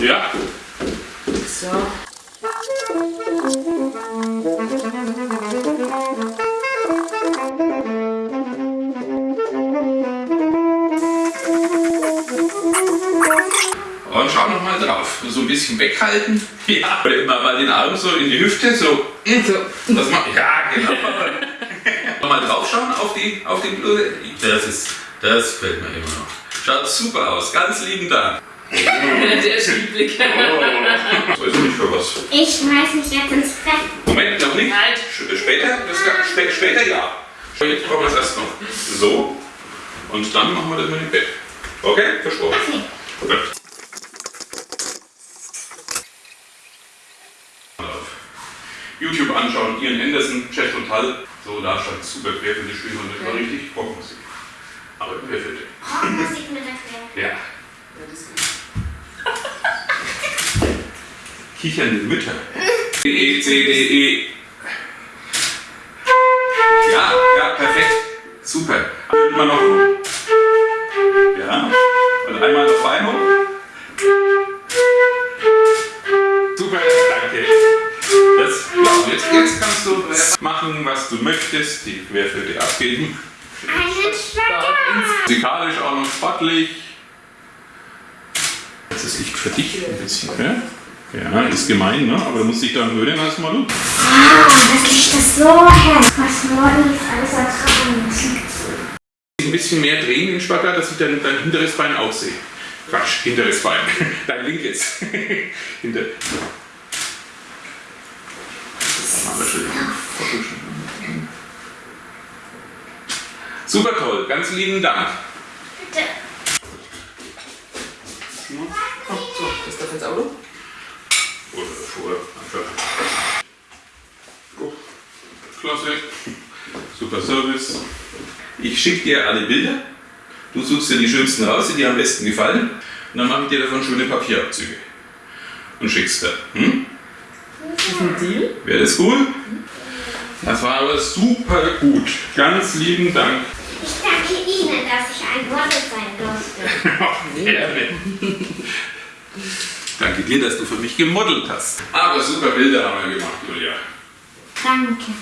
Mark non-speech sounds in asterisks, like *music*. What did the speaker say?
Ja. So. Und schau noch mal drauf. So ein bisschen weghalten. Ja. Oder immer mal den Arm so in die Hüfte. So. so. Das macht. Ja, genau. *laughs* Nochmal draufschauen auf die, auf die Bluse. Das ist. Das fällt mir immer noch. Schaut super aus. Ganz lieben Dank. *laughs* Der Schiebblick. Oh. Weiß ich nicht für was. Ich schmeiß mich jetzt ins Bett. Moment, noch nicht. Halt. Später? Das kann, spä später ja. Jetzt brauchen wir es erst noch. So. Und dann machen wir das mit dem Bett. Okay? Versprochen. Okay. Gut. YouTube anschauen, Ian Anderson, Jeff Total. So, da stand super querfelde Spiel und das war richtig Rockmusik. Aber querfelde. Rockmusik mit der Quere. Ja. Kichernde Mütter. D, E, C, D, E. Ja, ja, perfekt. Super. Immer noch. Ja. Und einmal noch Bein hoch. Super, danke. Das, ja, jetzt, jetzt kannst du machen, was du möchtest. Die Querfelde abgeben. Musikalisch auch noch sportlich. Das ist echt für dich ein bisschen, ne? Ja, ist gemein, ne? Aber du musst dich daran gewöhnen erstmal. Du. Ah, das ist so hell. Was morgen jetzt alles ertragen müssen. Ein bisschen mehr drehen den Spagat, dass ich dein, dein hinteres Bein auch sehe. Quatsch, hinteres Bein. *laughs* Dein linkes. *laughs* Hinter. Super toll, ganz lieben Dank. Bitte. Oh, so, das darf ins Auto. Oder Schuhe. einfach. Oh, Klasse. Super Service. Ich schicke dir alle Bilder. Du suchst dir die schönsten raus, die dir am besten gefallen. Und dann mache ich dir davon schöne Papierabzüge. Und schickst dir. Hm? Ist ein Deal? Wäre das cool? Das war aber super gut. Ganz lieben Dank. Ich danke Ihnen, dass ich ein Model sein durfte. *laughs* Gerne. Danke dir, dass du für mich gemodelt hast. Aber super Bilder haben wir gemacht, Julia. Danke.